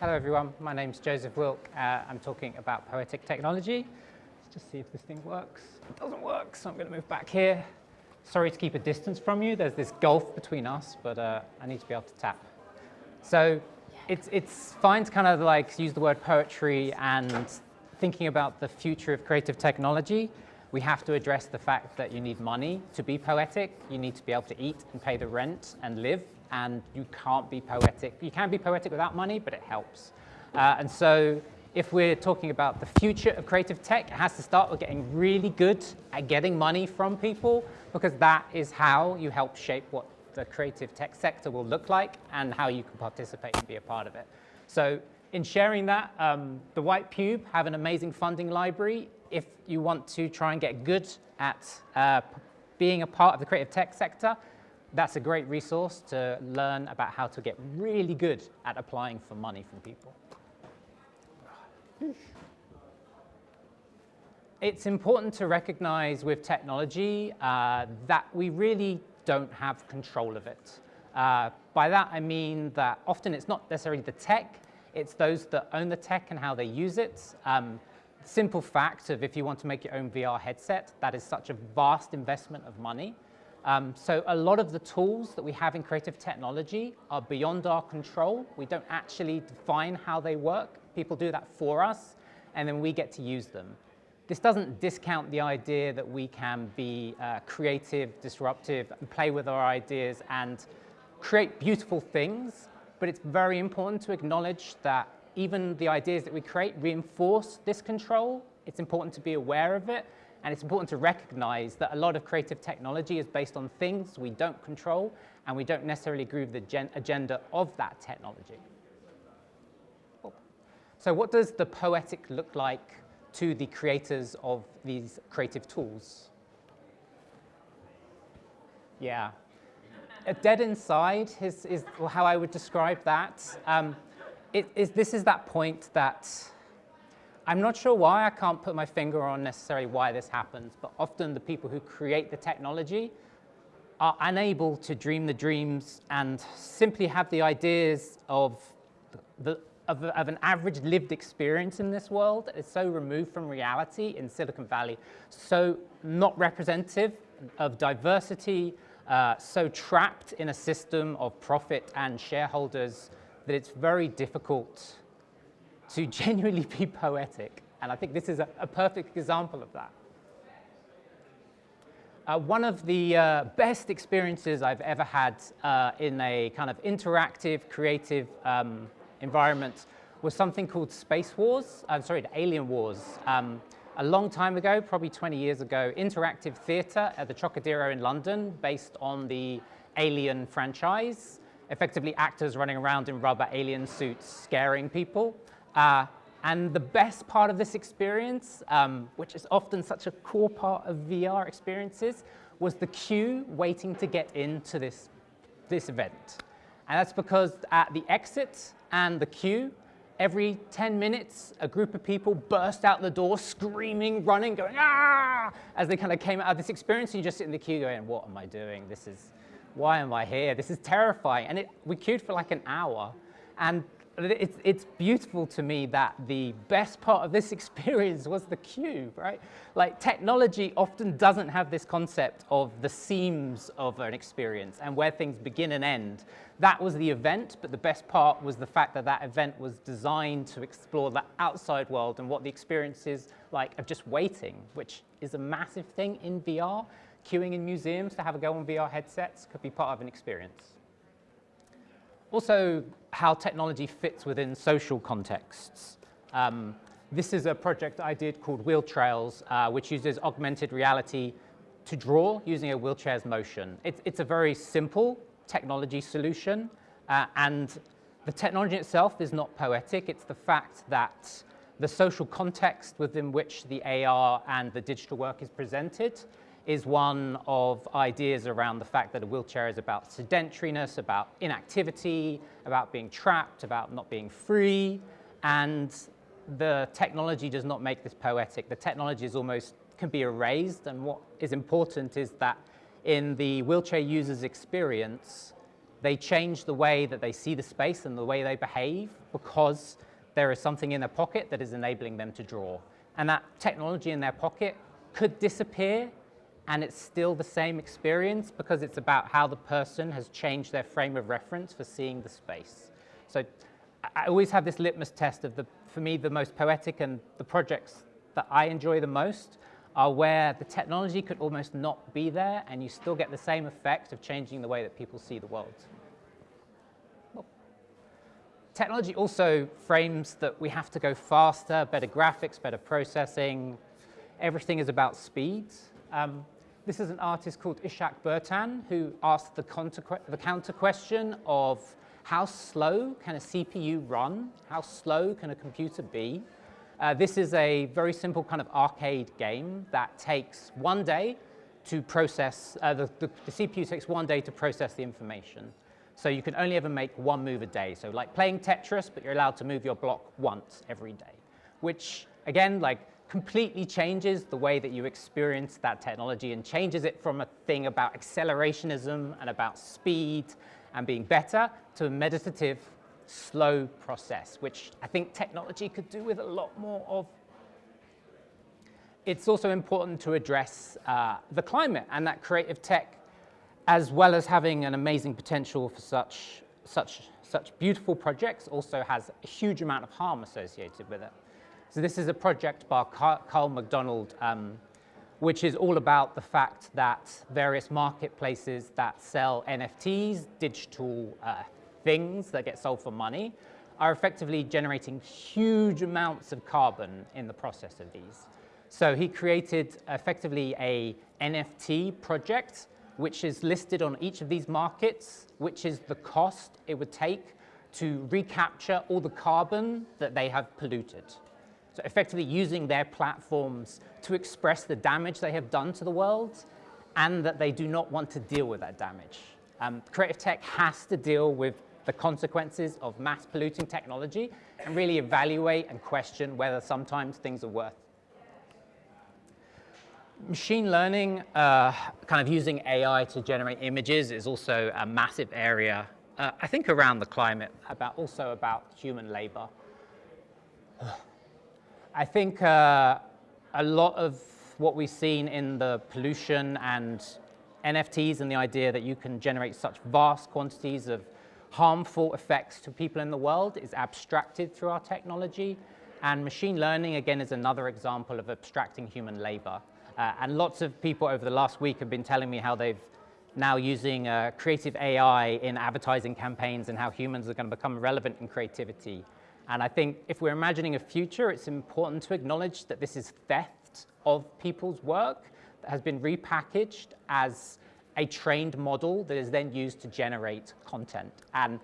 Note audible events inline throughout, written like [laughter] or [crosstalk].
Hello everyone, my name is Joseph Wilk. Uh, I'm talking about poetic technology. Let's just see if this thing works. It doesn't work, so I'm going to move back here. Sorry to keep a distance from you. There's this gulf between us, but uh, I need to be able to tap. So it's, it's fine to kind of like use the word poetry and thinking about the future of creative technology. We have to address the fact that you need money to be poetic. You need to be able to eat and pay the rent and live, and you can't be poetic. You can be poetic without money, but it helps. Uh, and so if we're talking about the future of creative tech, it has to start with getting really good at getting money from people, because that is how you help shape what the creative tech sector will look like and how you can participate and be a part of it. So in sharing that, um, the White Pube have an amazing funding library. If you want to try and get good at uh, being a part of the creative tech sector, that's a great resource to learn about how to get really good at applying for money from people. It's important to recognize with technology uh, that we really don't have control of it. Uh, by that, I mean that often it's not necessarily the tech, it's those that own the tech and how they use it. Um, simple fact of if you want to make your own VR headset, that is such a vast investment of money. Um, so a lot of the tools that we have in creative technology are beyond our control. We don't actually define how they work. People do that for us, and then we get to use them. This doesn't discount the idea that we can be uh, creative, disruptive, and play with our ideas and create beautiful things, but it's very important to acknowledge that even the ideas that we create reinforce this control. It's important to be aware of it, and it's important to recognize that a lot of creative technology is based on things we don't control, and we don't necessarily agree with the agenda of that technology. So what does the poetic look like to the creators of these creative tools. Yeah. A dead inside is, is how I would describe that. Um, it is, this is that point that I'm not sure why I can't put my finger on necessarily why this happens, but often the people who create the technology are unable to dream the dreams and simply have the ideas of the, of, of, an average lived experience in this world that is so removed from reality in Silicon Valley, so not representative of diversity, uh, so trapped in a system of profit and shareholders that it's very difficult to [laughs] genuinely be poetic. And I think this is a, a perfect example of that. Uh, one of the uh, best experiences I've ever had uh, in a kind of interactive, creative um, environment was something called Space Wars, I'm sorry, Alien Wars. Um, a long time ago, probably 20 years ago, interactive theatre at the Trocadero in London based on the Alien franchise, effectively actors running around in rubber alien suits scaring people. Uh, and the best part of this experience, um, which is often such a core part of VR experiences, was the queue waiting to get into this, this event. And that's because at the exit and the queue, every 10 minutes, a group of people burst out the door, screaming, running, going, ah, as they kind of came out of this experience. And you just sit in the queue going, what am I doing? This is, why am I here? This is terrifying. And it, we queued for like an hour. And it's, it's beautiful to me that the best part of this [laughs] experience was the queue, right? Like technology often doesn't have this concept of the seams of an experience and where things begin and end. That was the event, but the best part was the fact that that event was designed to explore the outside world and what the experience is like of just waiting, which is a massive thing in VR. Queuing in museums to have a go on VR headsets could be part of an experience. Also, how technology fits within social contexts. Um, this is a project I did called Wheel Trails, uh, which uses augmented reality to draw using a wheelchair's motion. It's, it's a very simple technology solution, uh, and the technology itself is not poetic. It's the fact that the social context within which the AR and the digital work is presented is one of ideas around the fact that a wheelchair is about sedentariness, about inactivity, about being trapped, about not being free, and the technology does not make this poetic. The technology is almost can be erased, and what is important is that in the wheelchair user's experience, They change the way that they see the space and the way they behave because there is something in their pocket that is enabling them to draw. And that technology in their pocket could disappear and it's still the same experience because it's about how the person has changed their frame of reference for seeing the space. So I always have this litmus test of the, for me, the most poetic and the projects that I enjoy the most are where the technology could almost not be there and you still get the same effect of changing the way that people see the world. Technology also frames that we have to go faster, better graphics, better processing. Everything is about speed. Um, this is an artist called Ishac Bertran who asked the, the counter question of how slow can a CPU run? How slow can a computer be? Uh, this is a very simple kind of arcade game that takes one day to process, uh, the, the, the, CPU takes one day to process the information. So you can only ever make one move a day. So like playing Tetris, but you're allowed to move your block once every day, which again, like completely changes the way that you experience that technology and changes it from a thing about accelerationism and about speed and being better to a meditative slow process, which I think technology could do with a lot more of. It's also important to address uh, the climate and that creative tech, as well as having an amazing potential for such, such, such beautiful projects, also has a huge amount of harm associated with it. So this is a project by Carl McDonald, um, which is all about the fact that various marketplaces that sell NFTs, digital uh, things that get sold for money are effectively generating huge amounts of carbon in the process of these. So he created effectively a NFT project, which is listed on each of these markets, which is the cost it would take to recapture all the carbon that they have polluted. So effectively using their platforms to express the damage they have done to the world and that they do not want to deal with that damage. Um, creative tech has to deal with the consequences of mass polluting technology and really evaluate and question whether sometimes things are worth. Machine learning, uh, kind of using AI to generate images is also a massive area, uh, I think around the climate, about also about human labor. I think uh, a lot of what we've seen in the pollution and NFTs and the idea that you can generate such vast quantities of harmful effects to people in the world is abstracted through our technology. And machine learning, again, is another example of abstracting human labor. Uh, and lots of people over the last week have been telling me how they've now using uh, creative AI in advertising campaigns and how humans are going to become relevant in creativity. And I think if we're imagining a future, it's important to acknowledge that this is theft of people's work that has been repackaged as a trained model that is then used to generate content. And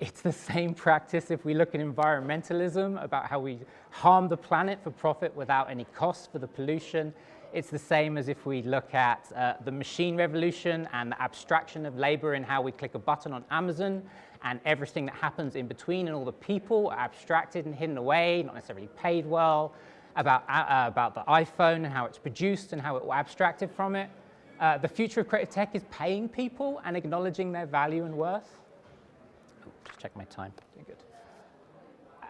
it's the same practice if we look at environmentalism, about how we harm the planet for profit without any cost for the pollution. It's the same as if we look at uh, the machine revolution and the abstraction of labor and how we click a button on Amazon and everything that happens in between and all the people are abstracted and hidden away, not necessarily paid well, about, uh, about the iPhone and how it's produced and how it was abstracted from it. Uh, the future of creative tech is paying people and acknowledging their value and worth. Oh, just check my time. Doing good.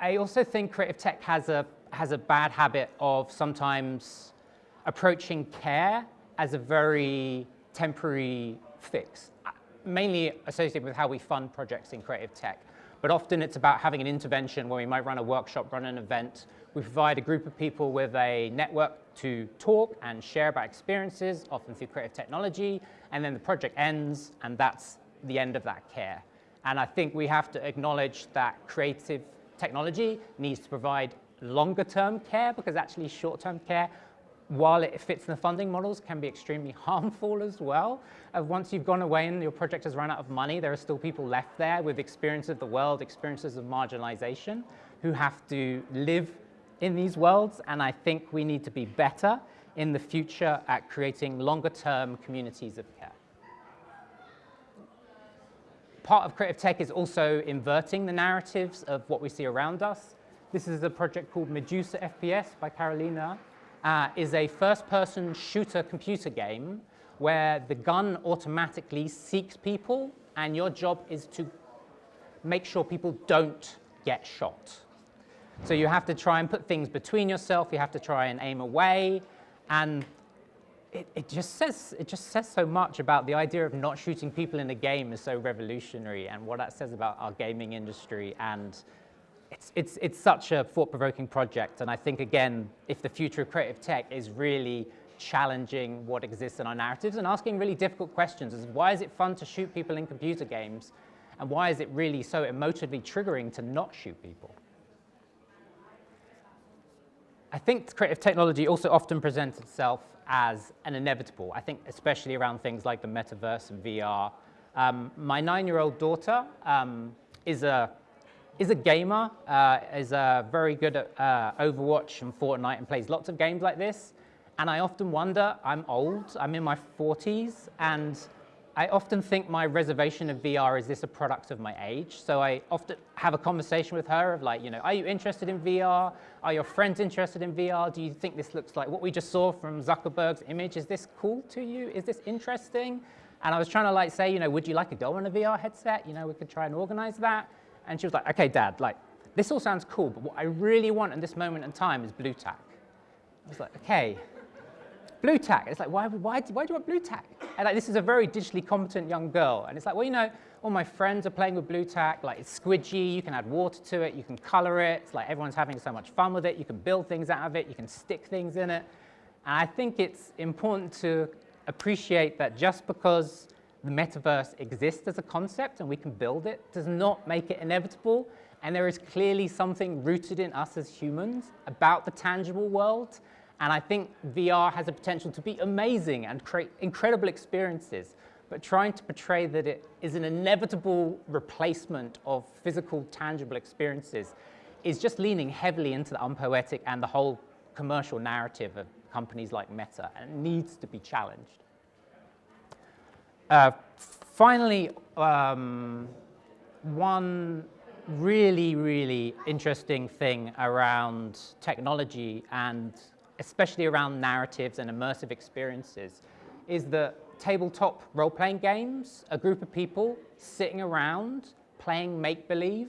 I also think creative tech has a, has a bad habit of sometimes approaching care as a very temporary fix, uh, mainly associated with how we fund projects in creative tech. But often it's about having an intervention where we might run a workshop, run an event. We provide a group of people with a network to talk and share about experiences, often through creative technology, and then the project ends, and that's the end of that care. And I think we have to acknowledge that creative technology needs to provide longer term care because actually short term care, while it fits in the funding models, can be extremely [laughs] harmful as well. Uh, once you've gone away and your project has run out of money, there are still people left there with experience of the world, experiences of marginalization, who have to live in these worlds, and I think we need to be better in the future at creating longer term communities of care. Part of creative tech is also inverting the narratives of what we see around us. This is a project called Medusa FPS by Carolina. Uh, is a first-person shooter computer game where the gun automatically seeks people and your job is to make sure people don't get shot. So you have to try and put things between yourself, you have to try and aim away, and it, it, just says, it just says so much about the idea of not shooting people in a game is so revolutionary and what that says about our gaming industry. And it's, it's, it's such a thought-provoking project. And I think, again, if the future of creative tech is really challenging what exists in our narratives and asking really difficult questions is why is it fun to shoot people in computer games? And why is it really so emotively triggering to not shoot people? I think creative technology also often presents itself as an inevitable. I think especially around things like the metaverse and VR. Um, my nine-year-old daughter um, is a is a gamer, uh, is uh, very good at uh, Overwatch and Fortnite and plays lots of games like this. And I often wonder, I'm old, I'm in my 40s, and I often think my reservation of VR is this a product of my age? So I often have a conversation with her of like, you know, are you interested in VR? Are your friends interested in VR? Do you think this looks like what we just saw from Zuckerberg's image? Is this cool to you? Is this interesting? And I was trying to like say, you know, would you like to go on a VR headset? You know, we could try and organize that. And she was like, okay, dad, like, this all sounds cool, but what I really want in this moment in time is Blu Tack. I was like, okay, Blu Tack. It's like, why, why, why do you want Blu Tack? And like, this is a very digitally competent young girl. And it's like, well, you know, all my friends are playing with Blu Tack. Like, it's squidgy. You can add water to it. You can color it. It's like everyone's having so much fun with it. You can build things out of it. You can stick things in it. And I think it's important to appreciate that just because the metaverse exists as a concept and we can build it does not make it inevitable. And there is clearly something rooted in us as humans about the tangible world and I think VR has a potential to be amazing and create incredible experiences, but trying to portray that it is an inevitable replacement of physical, tangible experiences is just leaning heavily into the unpoetic and the whole commercial narrative of companies like Meta, and needs to be challenged. Uh, finally, um, one really, really interesting thing around technology and especially around narratives and immersive experiences, is that tabletop role-playing games, a group of people sitting around playing make-believe,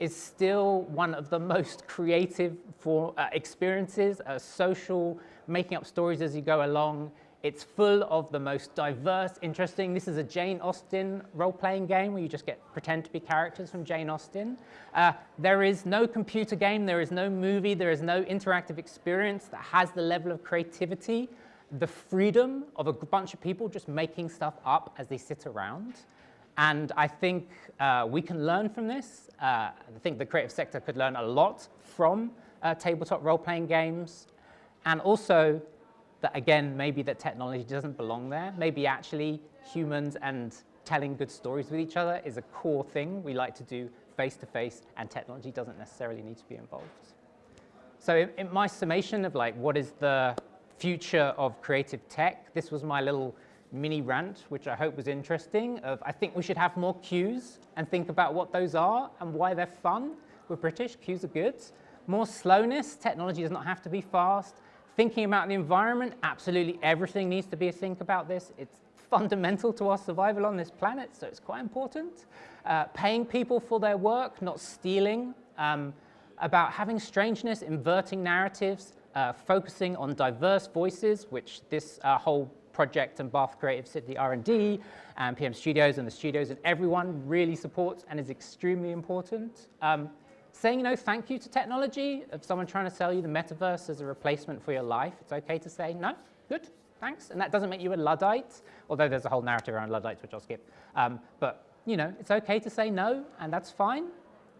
is still one of the [laughs] most creative for, uh, experiences, uh, social, making up stories as you go along, it's full of the most diverse, interesting. This is a Jane Austen role-playing game where you just get pretend to be characters from Jane Austen. Uh, there is no computer game, there is no movie, there is no interactive experience that has the level of creativity, the freedom of a bunch of people just making stuff up as they sit around. And I think uh, we can learn from this. Uh, I think the creative sector could learn a lot from uh, tabletop role-playing games. And also, that again, maybe that technology doesn't belong there. Maybe actually humans and telling good stories with each other is a core thing we like to do face to face and technology doesn't necessarily need to be involved. So in, in my summation of like what is the future of creative tech, this was my little mini rant, which I hope was interesting, of I think we should have more queues and think about what those are and why they're fun. We're British, queues are good. More slowness, technology does not have to be fast. Thinking about the environment, absolutely everything needs to be a think about this. It's fundamental to our survival on this planet, so it's quite important. Uh, paying people for their work, not stealing. Um, about having strangeness, inverting narratives, uh, focusing on diverse voices, which this uh, whole project and Bath Creative City R&D and PM Studios and the studios and everyone really supports and is extremely important. Um, saying no thank you to technology, if someone trying to sell you the metaverse as a replacement for your life, it's okay to say no, good, thanks. And that doesn't make you a Luddite, although there's a whole narrative around Luddites, which I'll skip. Um, but, you know, it's okay to say no, and that's fine.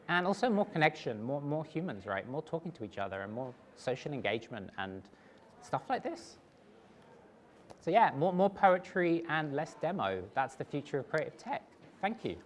And also more connection, more, more humans, right? More talking to each other and more social engagement and stuff like this. So yeah, more, more poetry and less demo. That's the future of creative tech. Thank you.